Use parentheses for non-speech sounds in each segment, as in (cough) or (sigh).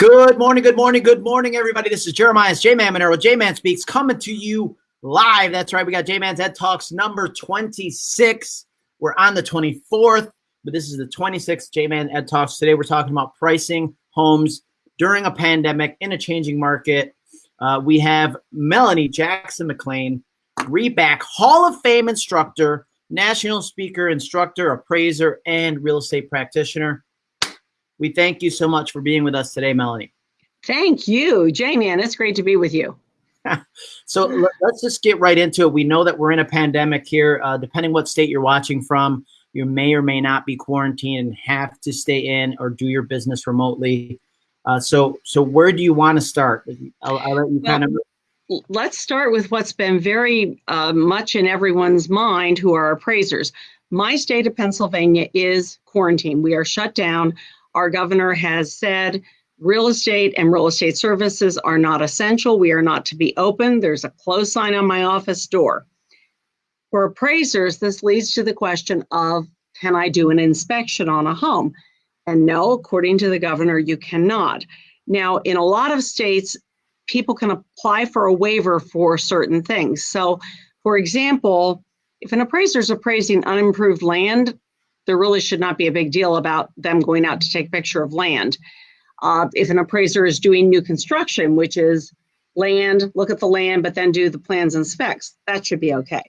Good morning, good morning, good morning, everybody. This is Jeremiah J-Man Monero. J-Man Speaks coming to you live. That's right. We got J-Man's Ed Talks number 26. We're on the 24th, but this is the 26th J-Man Ed Talks. Today we're talking about pricing homes during a pandemic in a changing market. Uh, we have Melanie Jackson McLean, Reback Hall of Fame instructor, national speaker, instructor, appraiser, and real estate practitioner. We thank you so much for being with us today, Melanie. Thank you, J-Man. It's great to be with you. (laughs) so let's just get right into it. We know that we're in a pandemic here. Uh, depending what state you're watching from, you may or may not be quarantined and have to stay in or do your business remotely. Uh, so, so where do you want to start? I'll, I'll let you well, kind of. Let's start with what's been very uh, much in everyone's mind who are appraisers. My state of Pennsylvania is quarantine. We are shut down our governor has said real estate and real estate services are not essential. We are not to be open. There's a close sign on my office door. For appraisers, this leads to the question of can I do an inspection on a home? And no, according to the governor, you cannot. Now, in a lot of states, people can apply for a waiver for certain things. So, for example, if an appraiser is appraising unimproved land, there really should not be a big deal about them going out to take a picture of land. Uh, if an appraiser is doing new construction, which is land, look at the land, but then do the plans and specs, that should be okay.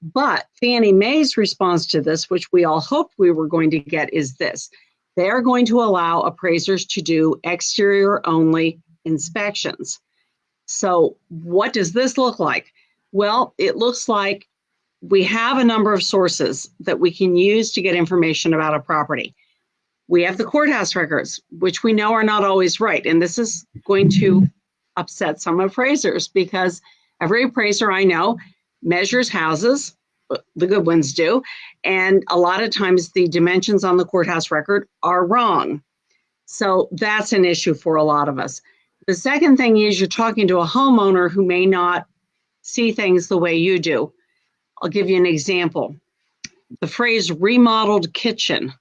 But Fannie Mae's response to this, which we all hoped we were going to get, is this. They are going to allow appraisers to do exterior only inspections. So what does this look like? Well, it looks like we have a number of sources that we can use to get information about a property. We have the courthouse records, which we know are not always right. And this is going to upset some appraisers because every appraiser I know measures houses, the good ones do, and a lot of times the dimensions on the courthouse record are wrong. So that's an issue for a lot of us. The second thing is you're talking to a homeowner who may not see things the way you do. I'll give you an example. The phrase remodeled kitchen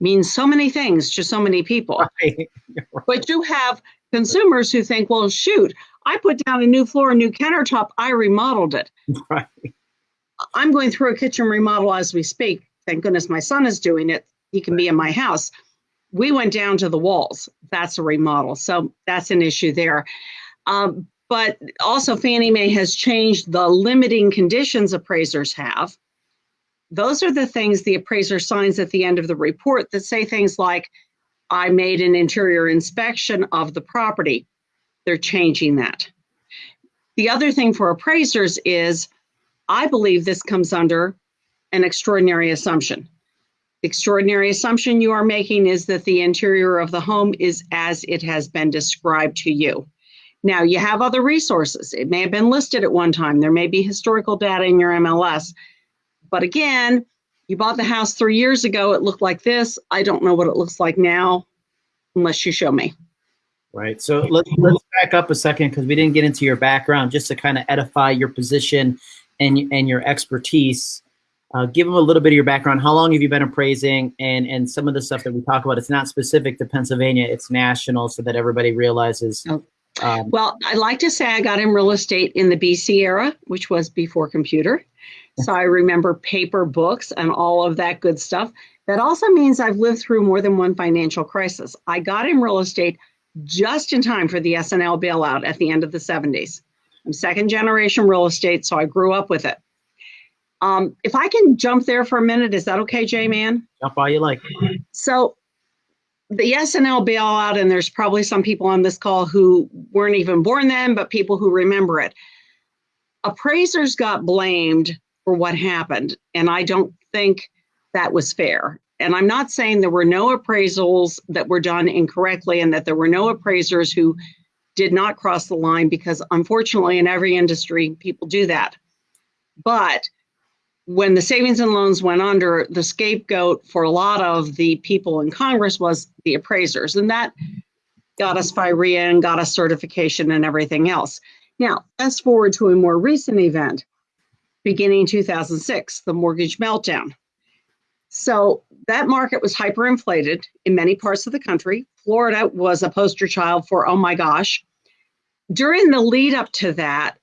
means so many things to so many people. (laughs) Right. Right. But you have consumers who think, well, shoot, I put down a new floor, a new countertop, I remodeled it. (laughs) Right. I'm going through a kitchen remodel as we speak. Thank goodness my son is doing it. He can be in my house. We went down to the walls. That's a remodel. So that's an issue there. Um, but also Fannie Mae has changed the limiting conditions appraisers have. Those are the things the appraiser signs at the end of the report that say things like, I made an interior inspection of the property. They're changing that. The other thing for appraisers is, I believe this comes under an extraordinary assumption. The extraordinary assumption you are making is that the interior of the home is as it has been described to you. Now, you have other resources. It may have been listed at one time. There may be historical data in your MLS. But again, you bought the house three years ago. It looked like this. I don't know what it looks like now unless you show me. Right. So let's, let's back up a second because we didn't get into your background just to kind of edify your position and, and your expertise. Uh, give them a little bit of your background. How long have you been appraising? And and some of the stuff that we talk about, it's not specific to Pennsylvania, it's national so that everybody realizes oh, um, well, I like to say I got in real estate in the BC era, which was before computer. So I remember paper books and all of that good stuff. That also means I've lived through more than one financial crisis. I got in real estate just in time for the S&L bailout at the end of the 70s. I'm second generation real estate, so I grew up with it. Um, if I can jump there for a minute, is that okay, J Man? Jump all you like. So the S&L bailout, and there's probably some people on this call who weren't even born then, but people who remember it. Appraisers got blamed for what happened, and I don't think that was fair. And I'm not saying there were no appraisals that were done incorrectly and that there were no appraisers who did not cross the line because unfortunately in every industry people do that. But when the savings and loans went under, the scapegoat for a lot of the people in Congress was the appraisers, and that got us FIRREA and got us certification and everything else. Now, fast forward to a more recent event, beginning 2006, the mortgage meltdown. So that market was hyperinflated in many parts of the country. Florida was a poster child for, oh my gosh. During the lead up to that,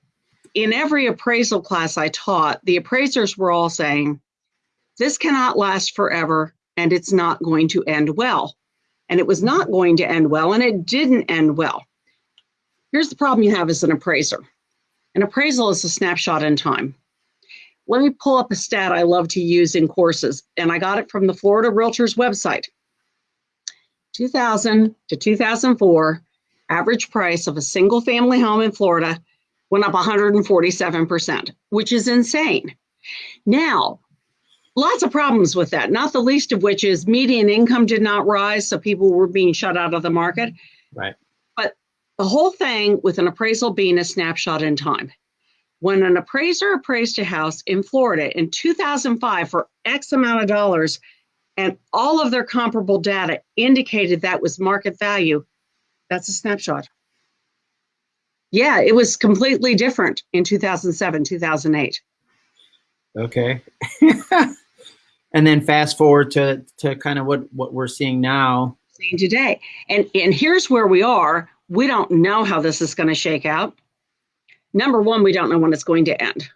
in every appraisal class I taught, the appraisers were all saying, this cannot last forever and it's not going to end well. And it was not going to end well, and it didn't end well. Here's the problem you have as an appraiser an appraisal is a snapshot in time. Let me pull up a stat I love to use in courses, and I got it from the Florida Realtors website. 2000 to 2004, average price of a single family home in Florida went up 147%, which is insane. Now, lots of problems with that, not the least of which is median income did not rise, so people were being shut out of the market. Right. But the whole thing with an appraisal being a snapshot in time. When an appraiser appraised a house in Florida in 2005 for X amount of dollars, and all of their comparable data indicated that was market value, that's a snapshot yeah, it was completely different in 2007, 2008. Okay. (laughs) and then fast forward to to kind of what what we're seeing now. Seeing today. And and here's where we are. We don't know how this is going to shake out. Number 1, we don't know when it's going to end.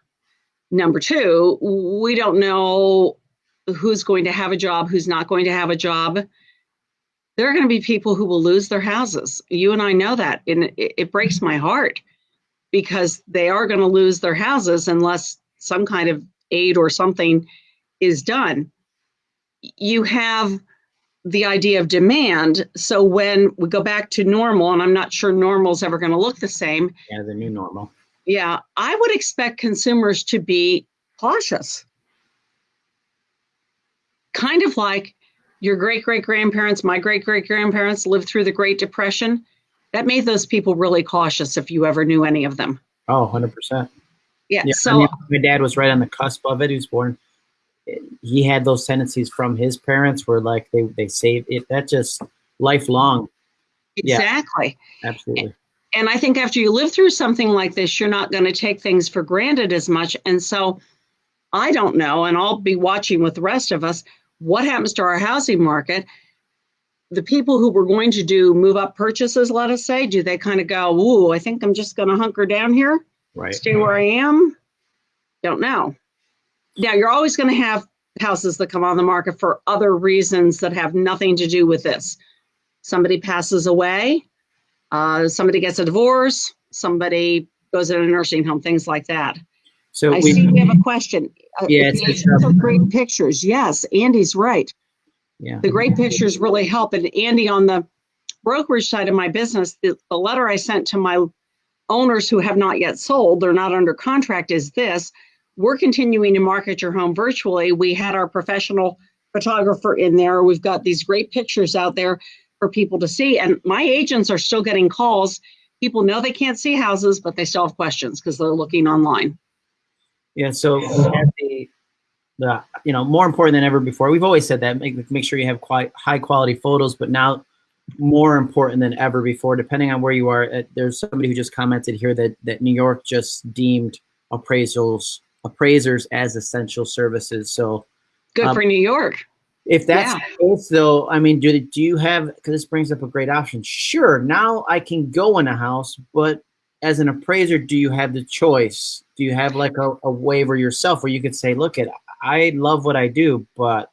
Number 2, we don't know who's going to have a job, who's not going to have a job there are going to be people who will lose their houses. You and I know that. And it, it breaks my heart because they are going to lose their houses unless some kind of aid or something is done. You have the idea of demand. So when we go back to normal, and I'm not sure normal is ever going to look the same. Yeah, the new normal. Yeah, I would expect consumers to be cautious. Kind of like your great great grandparents, my great great grandparents lived through the Great Depression. That made those people really cautious if you ever knew any of them. Oh, 100%. Yeah. yeah so I mean, my dad was right on the cusp of it. He was born, he had those tendencies from his parents where like they, they saved it. That just lifelong. Exactly. Yeah, absolutely. And I think after you live through something like this, you're not going to take things for granted as much. And so I don't know, and I'll be watching with the rest of us what happens to our housing market? The people who were going to do move up purchases, let us say, do they kind of go, ooh, I think I'm just going to hunker down here, right. stay where I am? Don't know. Now, you're always going to have houses that come on the market for other reasons that have nothing to do with this. Somebody passes away, uh, somebody gets a divorce, somebody goes in a nursing home, things like that. So I we, see we have a question. Uh, yeah, it's, it's are great pictures. Yes, Andy's right. Yeah. The great pictures really help. And Andy, on the brokerage side of my business, the, the letter I sent to my owners who have not yet sold, they're not under contract, is this. We're continuing to market your home virtually. We had our professional photographer in there. We've got these great pictures out there for people to see. And my agents are still getting calls. People know they can't see houses, but they still have questions because they're looking online. Yeah, so the, the you know more important than ever before. We've always said that make make sure you have quite high quality photos, but now more important than ever before. Depending on where you are, uh, there's somebody who just commented here that that New York just deemed appraisals appraisers as essential services. So good um, for New York. If that's yeah. the case, though, I mean, do do you have? Because this brings up a great option. Sure, now I can go in a house, but as an appraiser, do you have the choice? Do you have like a, a waiver yourself where you could say, look, at I love what I do, but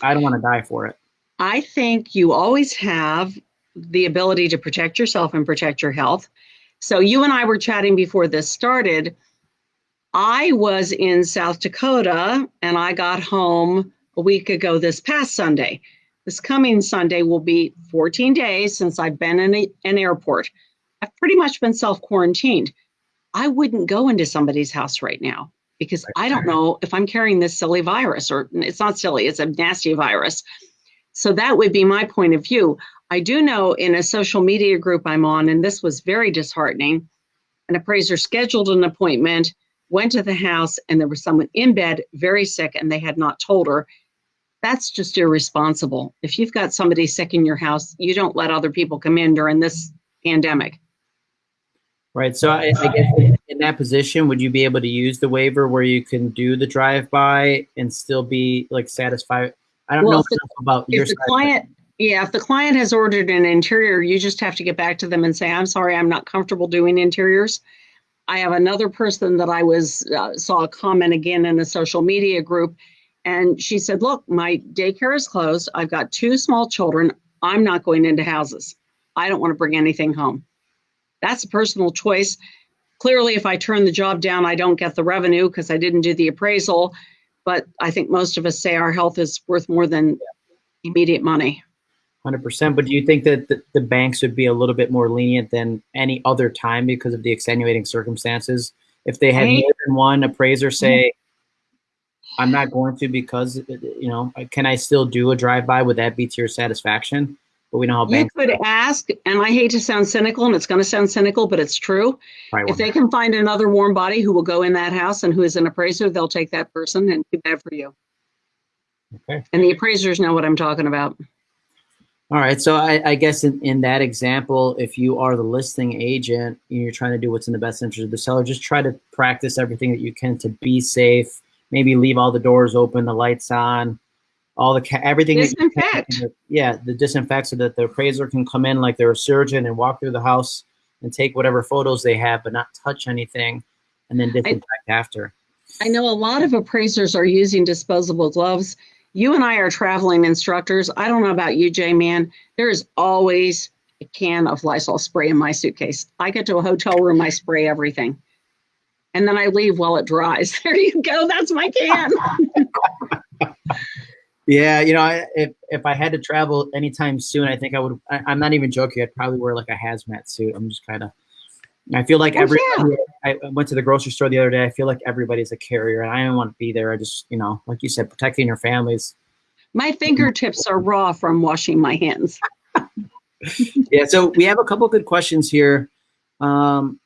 I don't want to die for it? I think you always have the ability to protect yourself and protect your health. So you and I were chatting before this started. I was in South Dakota and I got home a week ago this past Sunday. This coming Sunday will be 14 days since I've been in a, an airport. I've pretty much been self quarantined. I wouldn't go into somebody's house right now because I don't know if I'm carrying this silly virus or it's not silly, it's a nasty virus. So that would be my point of view. I do know in a social media group I'm on, and this was very disheartening, an appraiser scheduled an appointment, went to the house, and there was someone in bed very sick, and they had not told her. That's just irresponsible. If you've got somebody sick in your house, you don't let other people come in during this pandemic. Right. So I, I guess in that position, would you be able to use the waiver where you can do the drive by and still be like satisfied? I don't Well, know if the- about your the client, yeah, if the client has ordered an interior, you just have to get back to them and say, I'm sorry, I'm not comfortable doing interiors. I have another person that I was, uh, saw a comment again in a social media group. And she said, look, my daycare is closed. I've got two small children. I'm not going into houses. I don't want to bring anything home. That's a personal choice. Clearly, if I turn the job down, I don't get the revenue because I didn't do the appraisal. But I think most of us say our health is worth more than immediate money. Hundred percent. But do you think that the, the banks would be a little bit more lenient than any other time because of the extenuating circumstances? If they had Right. more than one appraiser say, mm-hmm. "I'm not going to because you know, can I still do a drive by? Would that be to your satisfaction?" But we know how You banks could ask, and I hate to sound cynical, and it's going to sound cynical, but it's true. probably If they can find another warm body who will go in that house and who is an appraiser, they'll take that person and too bad for you. Okay. And the appraisers know what I'm talking about. All right. So I, I guess in, in that example, if you are the listing agent and you're trying to do what's in the best interest of the seller, just try to practice everything that you can to be safe. Maybe leave all the doors open, the lights on, all the ca- everything. that you can. Yeah, the disinfect so that the appraiser can come in like they're a surgeon and walk through the house and take whatever photos they have, but not touch anything, and then disinfect after. I know a lot of appraisers are using disposable gloves. You and I are traveling instructors. I don't know about you, J Man. There is always a can of Lysol spray in my suitcase. I get to a hotel room, I spray everything. And then I leave while it dries. (laughs) There you go. That's my can. (laughs) Yeah, you know, I, if if I had to travel anytime soon, I think I would. I, I'm not even joking. I'd probably wear like a hazmat suit. I'm just kind of. I feel like Oh, every. yeah. I went to the grocery store the other day. I feel like everybody's a carrier, and I don't want to be there. I just, you know, like you said, protecting your families. My fingertips are raw from washing my hands. (laughs) Yeah. So we have a couple good questions here, um,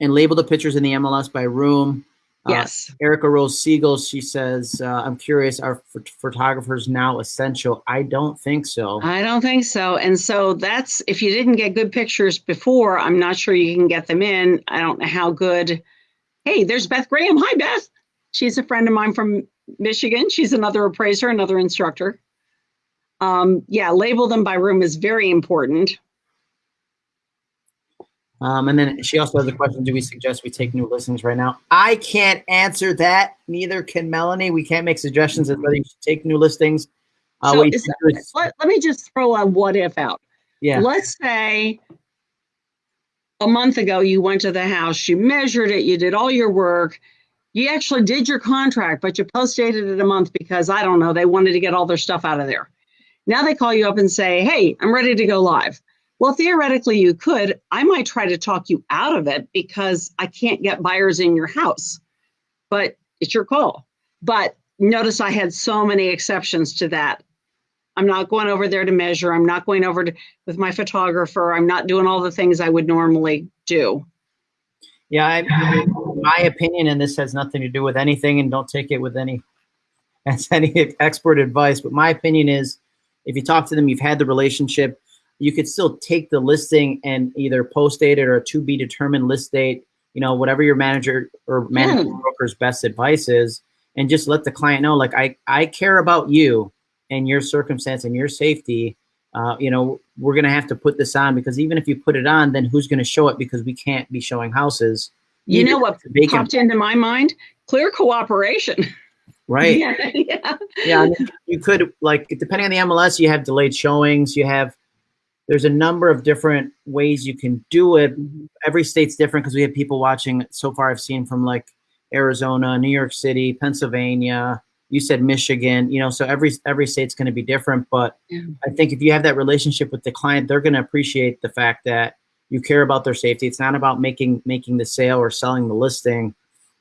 and label the pictures in the MLS by room. Uh, Yes. Erica Rose Siegel, she says, uh, I'm curious, are ph- photographers now essential? I don't think so. I don't think so. And so that's if you didn't get good pictures before, I'm not sure you can get them in. I don't know how good. Hey, there's Beth Graham. Hi, Beth. She's a friend of mine from Michigan. She's another appraiser, another instructor. Um, yeah, label them by room is very important. Um, and then she also has a question, do we suggest we take new listings right now? I can't answer that. Neither can Melanie. We can't make suggestions as whether you should take new listings. Uh, So is is- Let, let me just throw a what if out. yeah. Let's say a month ago you went to the house, you measured it, you did all your work, you actually did your contract, but you post dated it a month because I don't know, they wanted to get all their stuff out of there. Now they call you up and say, Hey, I'm ready to go live. Well, theoretically, you could. I might try to talk you out of it because I can't get buyers in your house, but it's your call. But notice I had so many exceptions to that. I'm not going over there to measure. I'm not going over to, with my photographer. I'm not doing all the things I would normally do. Yeah, I, my opinion, and this has nothing to do with anything, and don't take it with any (laughs) as any expert advice. But my opinion is, if you talk to them, you've had the relationship, you could still take the listing and either post date it or to be determined list date. You know, whatever your manager or managing Yeah. broker's best advice is, and just let the client know, like I I care about you and your circumstance and your safety. Uh, you know, we're gonna have to put this on because even if you put it on, then who's gonna show it because we can't be showing houses. You Even know what it's a vacant, popped into my mind? Clear cooperation. (laughs) right? yeah, (laughs) yeah. yeah, you could like depending on the MLS, you have delayed showings. You have there's a number of different ways you can do it. Mm-hmm. Every state's different because we have people watching. So far, I've seen from like Arizona, New York City, Pennsylvania. You said Michigan. You know, so every every state's going to be different. But Yeah. I think if you have that relationship with the client, they're going to appreciate the fact that you care about their safety. It's not about making making the sale or selling the listing,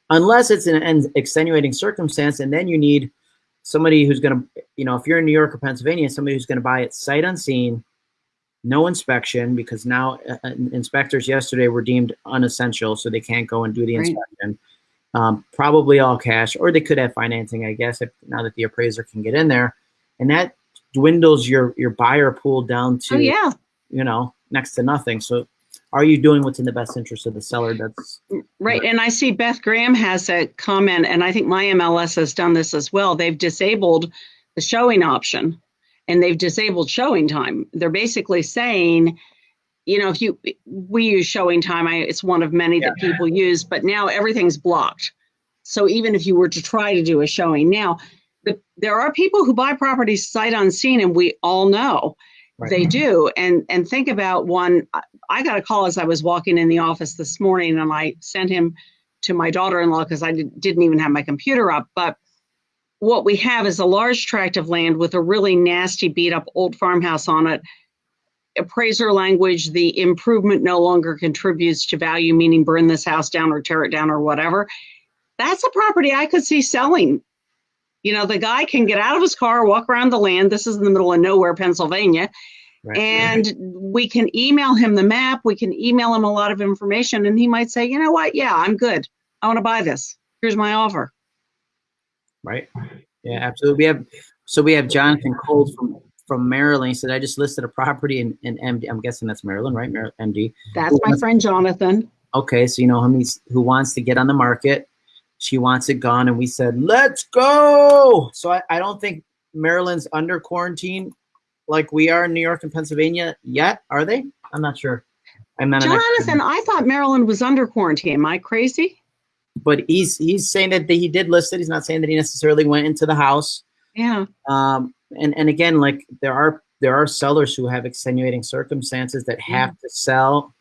unless it's an, an extenuating circumstance, and then you need somebody who's going to, you know, if you're in New York or Pennsylvania, somebody who's going to buy it sight unseen, no inspection, because now uh, uh, inspectors yesterday were deemed unessential, so they can't go and do the Right. inspection. Um, probably all cash, or they could have financing, I guess, if now that the appraiser can get in there, and that dwindles your your buyer pool down to Oh yeah. you know next to nothing. So, are you doing what's in the best interest of the seller? That's Right. And I see Beth Graham has a comment, and I think my MLS has done this as well. They've disabled the showing option and they've disabled ShowingTime. They're basically saying, you know, if you we use ShowingTime, I, it's one of many that people use, but now everything's blocked. So even if you were to try to do a showing now, the, there are people who buy properties sight unseen, and we all know Right. they do. And and think about one. I- I got a call as I was walking in the office this morning, and I sent him to my daughter-in-law because I did, didn't even have my computer up. But what we have is a large tract of land with a really nasty, beat-up old farmhouse on it. Appraiser language: the improvement no longer contributes to value, meaning burn this house down or tear it down or whatever. That's a property I could see selling. You know, the guy can get out of his car, walk around the land. This is in the middle of nowhere, Pennsylvania Right. and we can email him the map we can email him a lot of information and he might say you know what yeah i'm good i want to buy this here's my offer Right. Yeah, absolutely. We have so we have Jonathan Coles from from Maryland. He said, I just listed a property in, in MD. I'm guessing that's Maryland, right? Mar- MD. that's my friend jonathan Okay, so you know him he's who wants to get on the market. She wants it gone, and we said, Let's go. So I, I don't think Maryland's under quarantine like we are in New York and Pennsylvania yet, are they? I'm not sure. I'm not an jonathan i thought maryland was under quarantine am i crazy but he's he's saying that he did list it. He's not saying that he necessarily went into the house. yeah um and and again like there are there are sellers who have extenuating circumstances that have to sell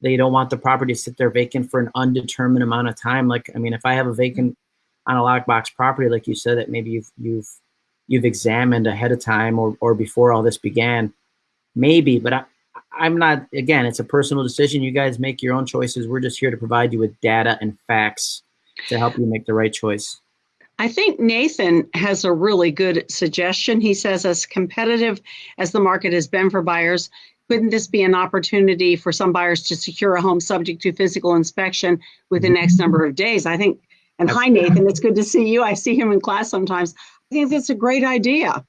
they don't want the property to sit there vacant for an undetermined amount of time like i mean if i have a vacant on a lockbox property like you said that maybe you've you've you've examined ahead of time or or before all this began maybe but i i'm not again it's a personal decision you guys make your own choices we're just here to provide you with data and facts to help you make the right choice I think Nathan has a really good suggestion. He says, as competitive as the market has been for buyers, couldn't this be an opportunity for some buyers to secure a home subject to physical inspection within next number of days? I think, and hi, Nathan, it's good to see you. I see him in class sometimes. I think that's a great idea.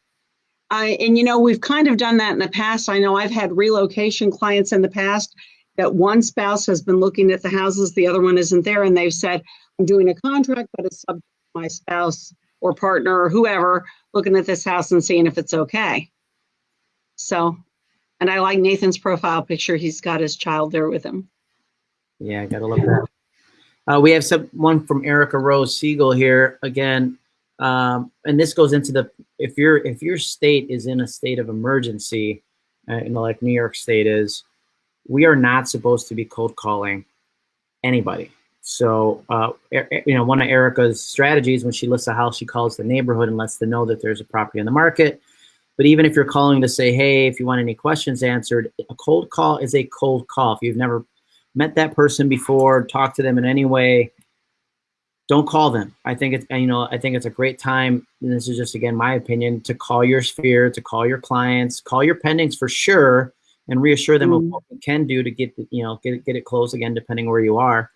I, and you know, we've kind of done that in the past. I know I've had relocation clients in the past that one spouse has been looking at the houses, the other one isn't there, and they've said, I'm doing a contract, but it's subject to my spouse or partner or whoever looking at this house and seeing if it's okay. So, and I like Nathan's profile picture. He's got his child there with him. Yeah, I gotta love that. Uh, we have some one from Erica Rose Siegel here again, um, and this goes into the if your if your state is in a state of emergency, uh, you know, like New York State is, we are not supposed to be cold calling anybody. So, uh, you know, one of Erica's strategies when she lists a house, she calls the neighborhood and lets them know that there's a property on the market. But even if you're calling to say, hey, if you want any questions answered, a cold call is a cold call. If you've never met that person before, talked to them in any way, don't call them. I think it's you know I think it's a great time. And this is just again my opinion to call your sphere, to call your clients, call your pendings for sure, and reassure them of Mm. what we can do to get you know get it- get it closed again, depending where you are.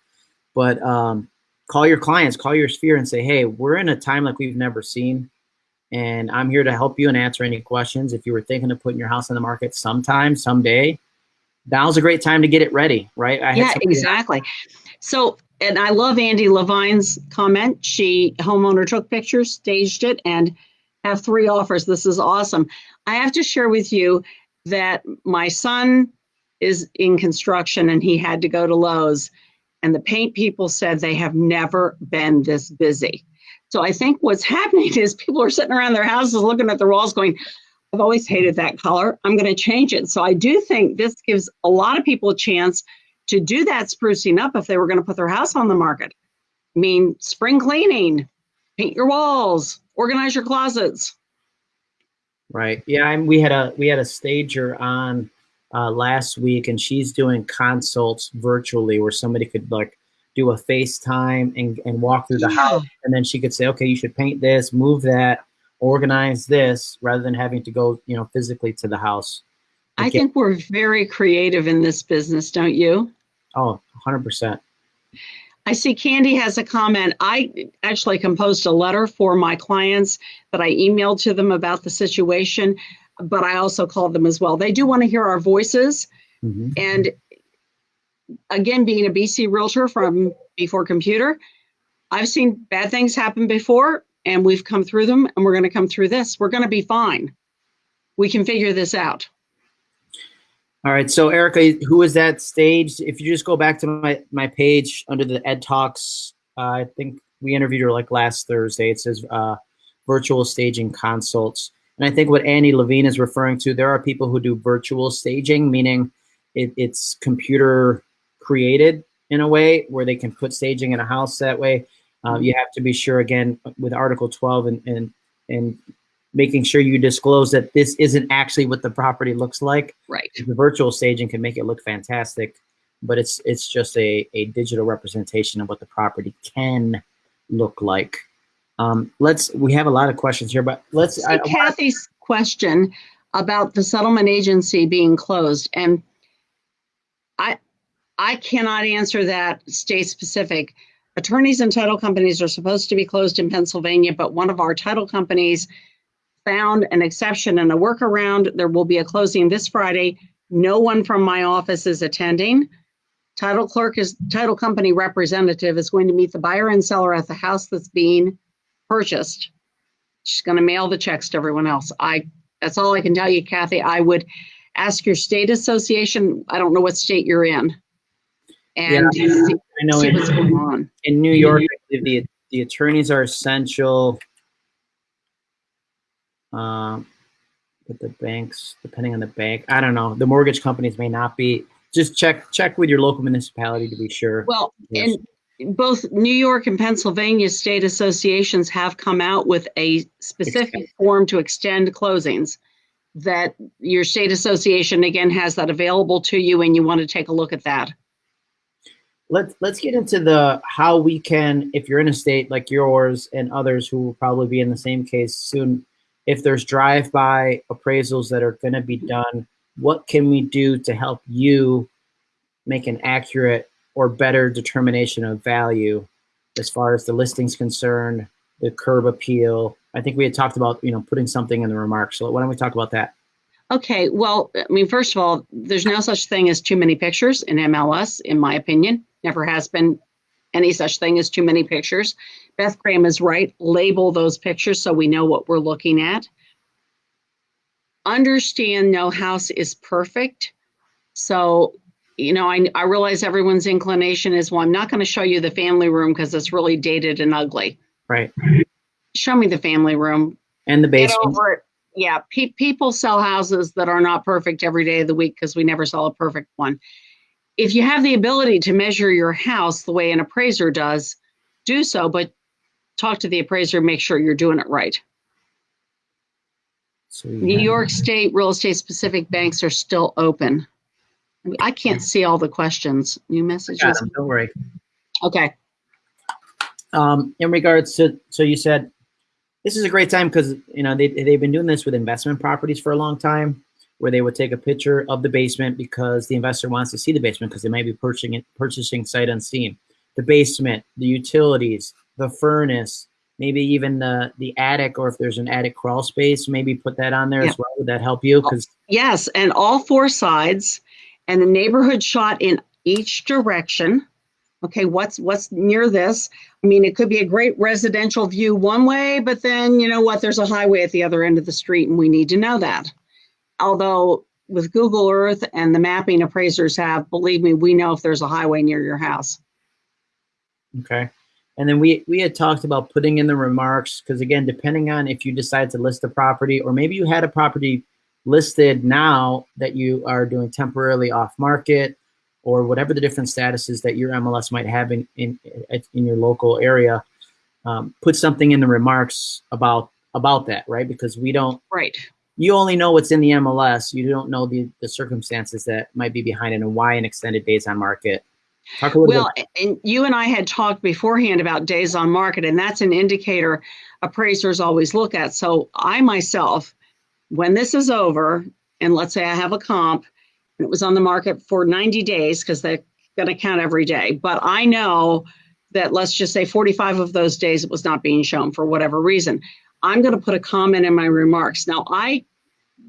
But um, call your clients, call your sphere, and say, hey, we're in a time like we've never seen, and I'm here to help you and answer any questions. If you were thinking of putting your house on the market sometime, someday, now's a great time to get it ready, right? I Yeah, exactly. So, and I love Andy Levine's comment. She homeowner took pictures, staged it, and have three offers. This is awesome. I have to share with you that my son is in construction and he had to go to Lowe's, and the paint people said they have never been this busy. So I think what's (laughs) happening is people are sitting around their houses looking at the walls going, I've always hated that color. I'm going to change it. So I do think this gives a lot of people a chance to do that sprucing up if they were going to put their house on the market. I mean, spring cleaning, paint your walls, organize your closets. Right. Yeah, and we had a we had a stager on uh, last week, and she's doing consults virtually where somebody could like do a FaceTime and and walk through the Yeah. house, and then she could say, okay, you should paint this, move that, organize this, rather than having to go, you know, physically to the house. I think we're very creative in this business, don't you? Oh, 100 percent. I see Candy has a comment. I actually composed a letter for my clients that I emailed to them about the situation, but I also called them as well. They do want to hear our voices. Mm-hmm. And again, being a BC realtor from before computer, I've seen bad things happen before and we've come through them and we're going to come through this. We're going to be fine. We can figure this out. All right. So Erica, who is that stage? If you just go back to my, my page under the Ed Talks, uh, I think we interviewed her like last Thursday. It says uh, virtual staging consults. And I think what Annie Levine is referring to, there are people who do virtual staging, meaning it, it's computer created in a way where they can put staging in a house that way. Uh, you have to be sure again with Article 12 and, and, and making sure you disclose that this isn't actually what the property looks like. Right. The virtual staging can make it look fantastic, but it's it's just a, a digital representation of what the property can look like. Um, let's we have a lot of questions here, but let's so I, Kathy's I, question about the settlement agency being closed. And I I cannot answer that state specific. Attorneys and title companies are supposed to be closed in Pennsylvania, but one of our title companies found an exception and a workaround. There will be a closing this Friday. No one from my office is attending. Title clerk is title company representative is going to meet the buyer and seller at the house that's being purchased. She's going to mail the checks to everyone else. I that's all I can tell you, Kathy. I would ask your state association. I don't know what state you're in, and yeah, see, I know in, what's going on. In New York, the the attorneys are essential. Um, but the banks, depending on the bank, I don't know. The mortgage companies may not be. Just check check with your local municipality to be sure. Well, yes. and both New York and Pennsylvania state associations have come out with a specific extend. form to extend closings that your state association again has that available to you and you want to take a look at that let's let's get into the how we can if you're in a state like yours and others who will probably be in the same case soon if there's drive-by appraisals that are going to be done, what can we do to help you make an accurate or better determination of value as far as the listing's concerned, the curb appeal. I think we had talked about, you know, putting something in the remarks. So why don't we talk about that? Okay, well, I mean, first of all, there's no such thing as too many pictures in MLS, in my opinion. Never has been any such thing as too many pictures. Beth Graham is right. Label those pictures so we know what we're looking at. Understand no house is perfect. So, you know, I, I realize everyone's inclination is, well, I'm not going to show you the family room because it's really dated and ugly. Right. Show me the family room. And the basement. Yeah, pe- people sell houses that are not perfect every day of the week because we never sell a perfect one. If you have the ability to measure your house the way an appraiser does, do so, but talk to the appraiser, make sure you're doing it right. So New York State real estate specific banks are still open. I, mean, I can't see all the questions. New messages. Don't worry. Okay. Um, in regards to, so you said this is a great time because you know they they've been doing this with investment properties for a long time, where they would take a picture of the basement because the investor wants to see the basement because they might be purchasing it purchasing sight unseen. The basement, the utilities, the furnace, maybe even the the attic, or if there's an attic crawl space, maybe put that on there yeah. as well. Would that help you? Oh, because yes, and all four sides, and the neighborhood shot in each direction. Okay, what's what's near this? I mean, it could be a great residential view one way, but then you know what? There's a highway at the other end of the street, and we need to know that. Although with Google Earth and the mapping appraisers have, believe me, we know if there's a highway near your house. Okay. And then we, we had talked about putting in the remarks, because again, depending on if you decide to list a property, or maybe you had a property listed now that you are doing temporarily off market, or whatever the different statuses that your MLS might have in, in, in your local area, um, put something in the remarks about about that, right? Because we don't, right. You only know what's in the MLS. You don't know the, the circumstances that might be behind it and why an extended days on market well, bit. and you and I had talked beforehand about days on market, and that's an indicator appraisers always look at. So I myself, when this is over, and let's say I have a comp, and it was on the market for 90 days because they're going to count every day, but I know that let's just say 45 of those days it was not being shown for whatever reason. I'm going to put a comment in my remarks. Now, I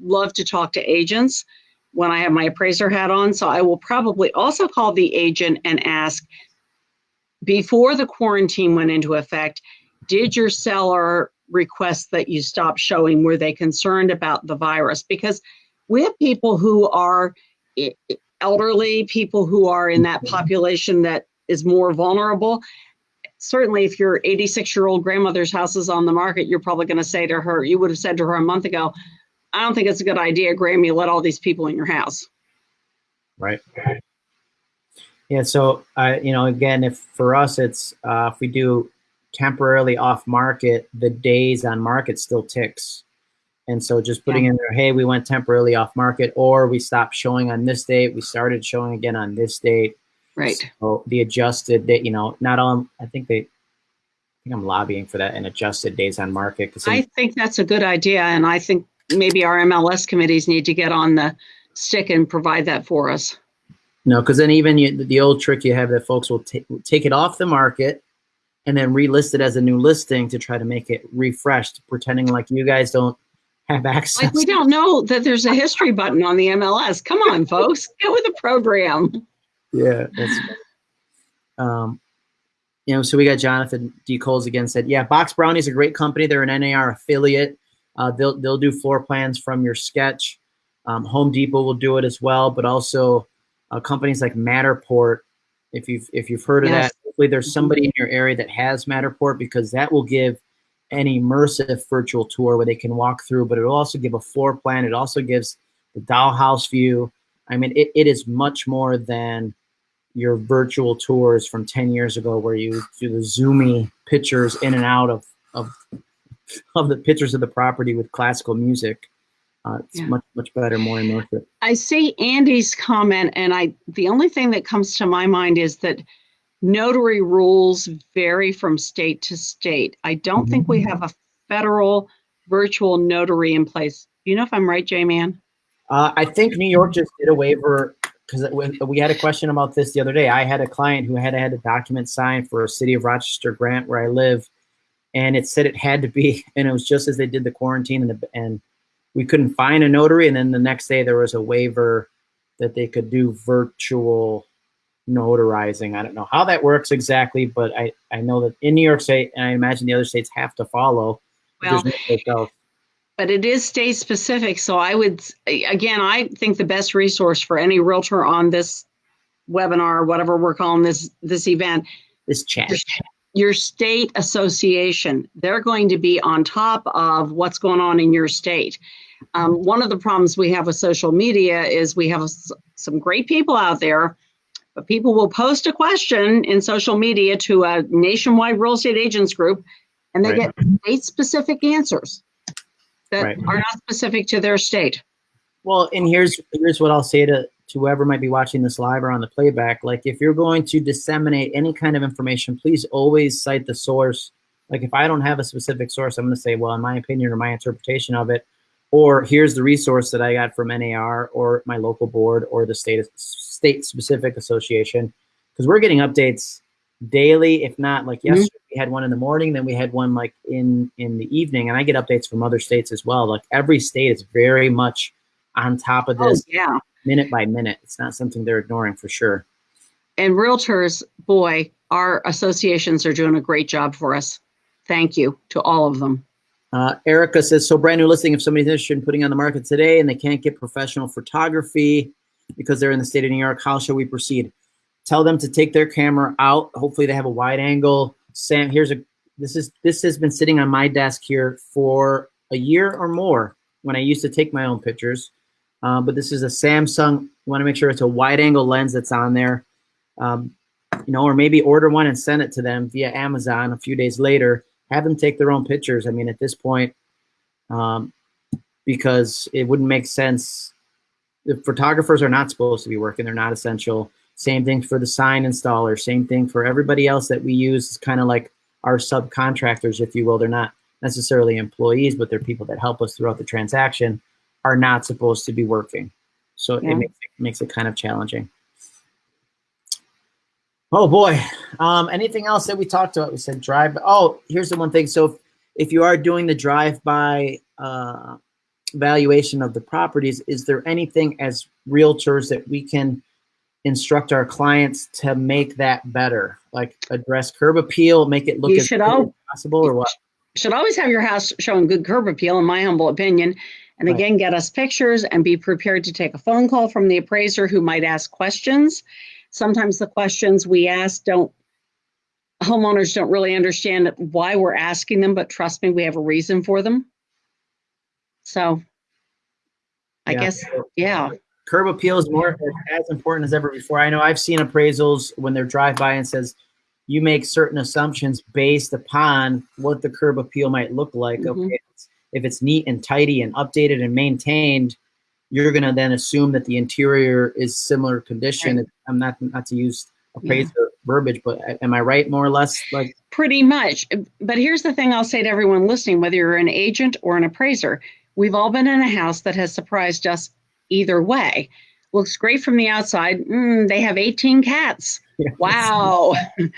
love to talk to agents when I have my appraiser hat on. So I will probably also call the agent and ask before the quarantine went into effect, did your seller request that you stop showing? Were they concerned about the virus? Because we have people who are elderly, people who are in that population that is more vulnerable. Certainly, if your 86 year old grandmother's house is on the market, you're probably going to say to her, you would have said to her a month ago, I don't think it's a good idea, Grammy, let all these people in your house. Right. Yeah. So, I, uh, you know, again, if for us, it's uh, if we do temporarily off market, the days on market still ticks. And so just putting yeah. in there, hey, we went temporarily off market, or we stopped showing on this date, we started showing again on this date. Right. So the adjusted date, you know, not all, I think they, I think I'm lobbying for that and adjusted days on market. I think that's a good idea. And I think maybe our MLS committees need to get on the stick and provide that for us. No, because then even you, the old trick you have that folks will take take it off the market and then relist it as a new listing to try to make it refreshed, pretending like you guys don't have access. Like we don't know that there's a history button on the MLS. Come on, folks, get with the program. Yeah, that's. Um, you know, so we got Jonathan D. Coles again said, yeah, BoxBrownie is a great company. They're an NAR affiliate. Uh, they'll they'll do floor plans from your sketch. Um, Home Depot will do it as well, but also uh, companies like Matterport. If you've if you've heard of yes. that, hopefully there's somebody in your area that has Matterport because that will give an immersive virtual tour where they can walk through. But it will also give a floor plan. It also gives the dollhouse view. I mean, it, it is much more than your virtual tours from 10 years ago where you do the zoomy pictures in and out of, of, (laughs) of the pictures of the property with classical music. Uh, it's yeah. much, much better, more immersive. I see Andy's comment and I, the only thing that comes to my mind is that notary rules vary from state to state. I don't think we have a federal virtual notary in place. Do you know if I'm right, J-Man? Uh, I think New York just did a waiver because we had a question about this the other day. I had a client who had had a document signed for a city of Rochester grant where I live, and it said it had to be, (laughs) and it was just as they did the quarantine, and, the, and we couldn't find a notary. And then the next day there was a waiver that they could do virtual notarizing. I don't know how that works exactly, but I, I know that in New York State, and I imagine the other states have to follow. Well, but it is state specific. So I would, again, I think the best resource for any realtor on this webinar, whatever we're calling this this event, this chat. Your, your state association, they're going to be on top of what's going on in your state. Um, one of the problems we have with social media is we have some great people out there but people will post a question in social media to a nationwide real estate agents group and they right. get state specific answers that right. are not specific to their state. Well, and here's here's what I'll say to, to whoever might be watching this live or on the playback. Like if you're going to disseminate any kind of information, please always cite the source. Like if I don't have a specific source, I'm going to say, well, in my opinion or my interpretation of it, or here's the resource that I got from NAR or my local board or the state state specific association because we're getting updates daily, if not like mm-hmm. yesterday mm-hmm. we had one in the morning, then we had one like in in the evening, and I get updates from other states as well. Like every state is very much on top of this, oh, yeah, minute by minute. It's not something they're ignoring for sure. And realtors, boy, our associations are doing a great job for us. Thank you to all of them. Uh, Erica says, so brand new listing, if somebody's interested in putting on the market today and they can't get professional photography because they're in the state of New York, how shall we proceed? Tell them to take their camera out. Hopefully they have a wide angle. Sam, here's a, this is, this has been sitting on my desk here for a year or more when I used to take my own pictures. Uh, but this is a Samsung, you wanna make sure it's a wide angle lens that's on there. Um, you know, or maybe order one and send it to them via Amazon a few days later have them take their own pictures. I mean, at this point, um, because it wouldn't make sense. The photographers are not supposed to be working. They're not essential. Same thing for the sign installer. Same thing for everybody else that we use. It's kind of like our subcontractors, if you will. They're not necessarily employees, but they're people that help us throughout the transaction are not supposed to be working. So yeah. it, makes, it makes it kind of challenging. Oh boy. Um, anything else that we talked about? We said drive. Oh, here's the one thing. So if, if you are doing the drive-by uh, valuation of the properties, is there anything as realtors that we can instruct our clients to make that better? Like address curb appeal, make it look you should all possible or what? Should always have your house showing good curb appeal, in my humble opinion. And Right. again, get us pictures and be prepared to take a phone call from the appraiser who might ask questions. Sometimes the questions we ask don't, homeowners don't really understand why we're asking them, but trust me, we have a reason for them. So I Yeah. guess, yeah, curb appeal is more as important as ever before. I know I've seen appraisals when they're drive by and says you make certain assumptions based upon what the curb appeal might look like. Mhm. Okay, if it's, neat and tidy and updated and maintained, you're gonna then assume that the interior is similar condition. I'm not not to use appraiser verbiage, but am I right more or less? Like pretty much. But here's the thing I'll say to everyone listening, whether you're an agent or an appraiser, we've all been in a house that has surprised us either way. Looks great from the outside. Mm, they have 18 cats. (laughs) Wow. yes.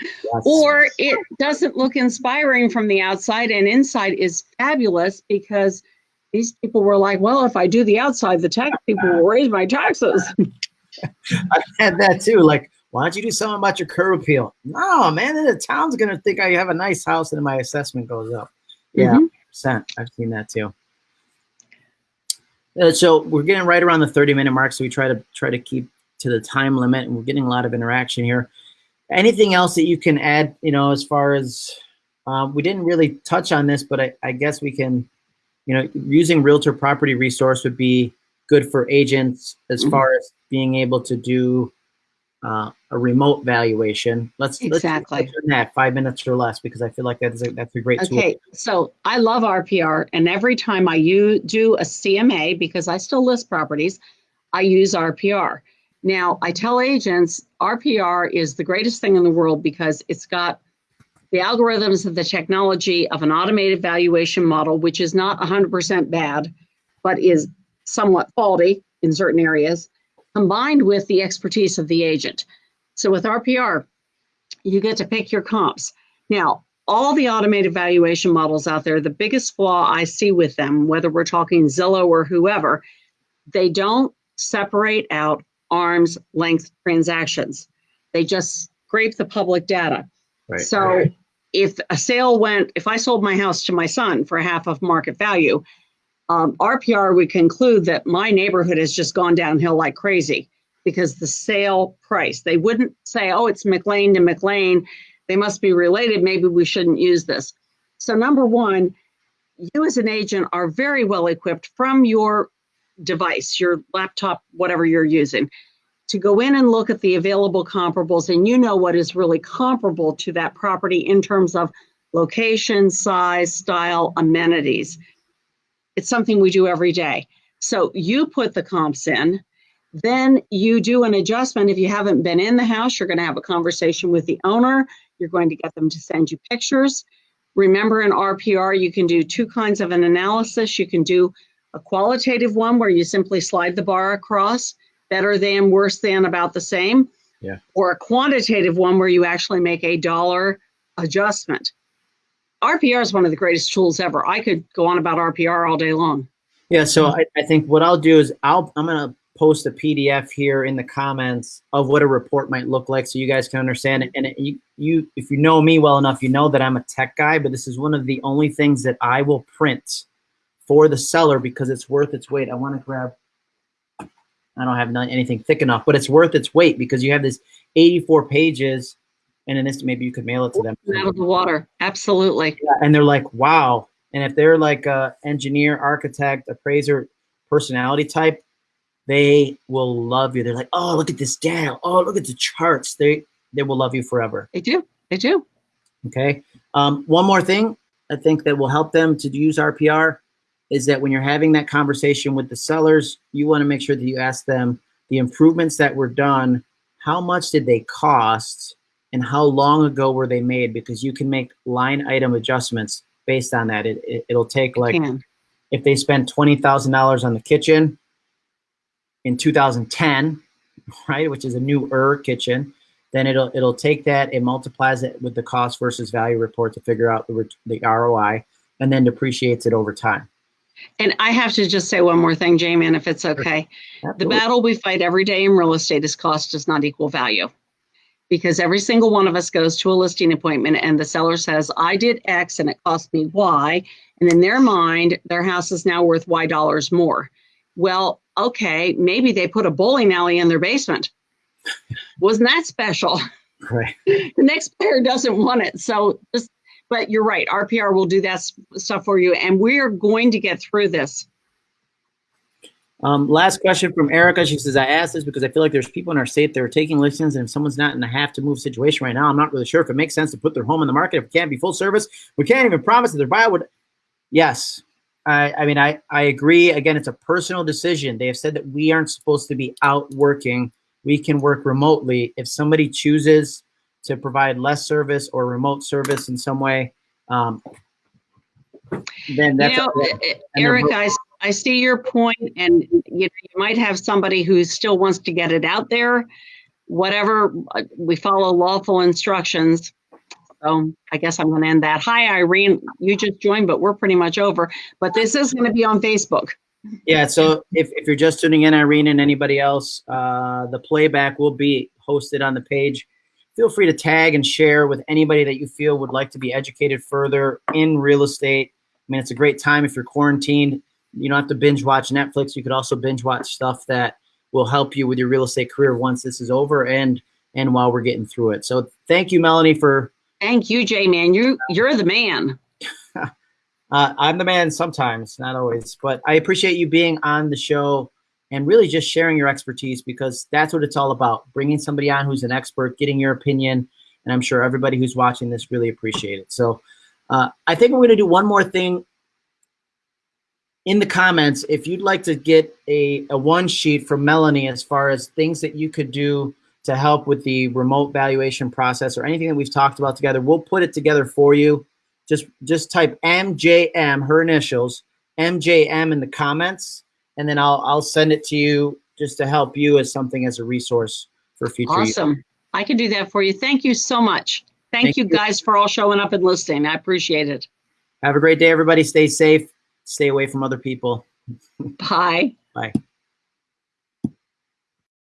or it doesn't look inspiring from the outside and inside is fabulous because these people were like, well, if I do the outside, the tax people will raise my taxes. (laughs) I've had that too. Like, why don't you do something about your curb appeal? No, man, then the town's gonna think I have a nice house and my assessment goes up. Yeah, Mhm. percent. I've seen that too. Uh, so we're getting right around the 30 minute mark, so we try to try to keep to the time limit, and we're getting a lot of interaction here. Anything else that you can add? You know, as far as um, we didn't really touch on this, but I, I guess we can. You know, using realtor property resource would be good for agents as Mhm. far as being able to do uh, a remote valuation. Let's Exactly. let's that five minutes or less because I feel like that's a, that's a great tool. Okay, so I love RPR, and every time I do a CMA, because I still list properties, I use RPR. Now, I tell agents RPR is the greatest thing in the world because it's got the algorithms of the technology of an automated valuation model, which is not 100% bad, but is somewhat faulty in certain areas, combined with the expertise of the agent. So with RPR, you get to pick your comps. Now, all the automated valuation models out there, the biggest flaw I see with them, whether we're talking Zillow or whoever, they don't separate out arm's length transactions. They just scrape the public data. Right. So if a sale went, if I sold my house to my son for half of market value, um, RPR would conclude that my neighborhood has just gone downhill like crazy because the sale price. They wouldn't say, oh, it's McLean to McLean. They must be related. Maybe we shouldn't use this. So, number one, you as an agent are very well equipped from your device, your laptop, whatever you're using, to go in and look at the available comparables, and you know what is really comparable to that property in terms of location, size, style, amenities. It's something we do every day. So you put the comps in, then you do an adjustment. If you haven't been in the house, you're going to have a conversation with the owner. You're going to get them to send you pictures. Remember, in RPR, you can do two kinds of an analysis. You can do a qualitative one where you simply slide the bar across, better than, worse than, about the same. Yeah. Or a quantitative one where you actually make a dollar adjustment. RPR is one of the greatest tools ever. I could go on about RPR all day long. Yeah, so I, I think what I'll do is I'll I'm gonna post a PDF here in the comments of what a report might look like, so you guys can understand it. And it, you you if you know me well enough, you know that I'm a tech guy, but this is one of the only things that I will print for the seller because it's worth its weight. I want to grab. I don't have none, anything thick enough, but it's worth its weight because you have this 84 pages, and in this maybe you could mail it to them. Out of the water. Absolutely. Yeah, and they're like, wow. And if they're like a engineer, architect, appraiser, personality type, they will love you. They're like, oh, look at this data. Oh, look at the charts. They they will love you forever. They do. They do. Okay. Um, one more thing I think that will help them to use RPR is that when you're having that conversation with the sellers, you want to make sure that you ask them the improvements that were done, how much did they cost, and how long ago were they made? Because you can make line item adjustments based on that. It, it, it'll take like if they spent twenty thousand dollars on the kitchen in 2010, (laughs) right, which is a newer kitchen, then it'll it'll take that and multiplies it with the cost versus value report to figure out the the ROI, and then depreciates it over time. And I have to just say one more thing, J-Man, if it's okay. The battle we fight every day in real estate is cost does not equal value. because every single one of us goes to a listing appointment and the seller says, I did X and it cost me Y. And in their mind, their house is now worth Y dollars more. Well, okay, maybe they put a bowling alley in their basement. (laughs) Wasn't that special? Right. (laughs) The next buyer doesn't want it. So just, but you're right. RPR will do that stuff for you. And we're going to get through this. Um, last question from Erica. She says, I asked this because I feel like there's people in our state that are taking listings, and if someone's not in a have to move situation right now, I'm not really sure if it makes sense to put their home in the market if it can't be full service. We can't even promise that their buyer would. Yes. I, I mean, I, I agree. Again, it's a personal decision. They have said that we aren't supposed to be out working. We can work remotely. If somebody chooses to provide less service or remote service in some way, um, then that's you know, Eric, I, I see your point, and you know, you might have somebody who still wants to get it out there. Whatever, uh, we follow lawful instructions. So I guess I'm going to end that. Hi, Irene. You just joined, but we're pretty much over. But this is going to be on Facebook. Yeah, so if, if you're just tuning in, Irene and anybody else, uh, the playback will be hosted on the page. Feel free to tag and share with anybody that you feel would like to be educated further in real estate. I mean, it's a great time if you're quarantined. You don't have to binge watch Netflix. You could also binge watch stuff that will help you with your real estate career once this is over and and while we're getting through it. So thank you, Melanie, for Thank you, Jay Man. You you're the man. (laughs) Uh, I'm the man sometimes, not always, but I appreciate you being on the show and really just sharing your expertise because that's what it's all about. Bringing somebody on who's an expert, getting your opinion, and I'm sure everybody who's watching this really appreciate it. So uh, I think we're going to do one more thing in the comments. If you'd like to get a, a one sheet from Melanie as far as things that you could do to help with the remote valuation process or anything that we've talked about together, we'll put it together for you just just type MJM, her initials, MJM in the comments, and then I'll I'll send it to you just to help you as something as a resource for future. Awesome. I can do that for you. Thank you so much. Thank, Thank you you. guys for all showing up and listening. I appreciate it. Have a great day, everybody. Stay safe. Stay away from other people. (laughs) Bye. Bye.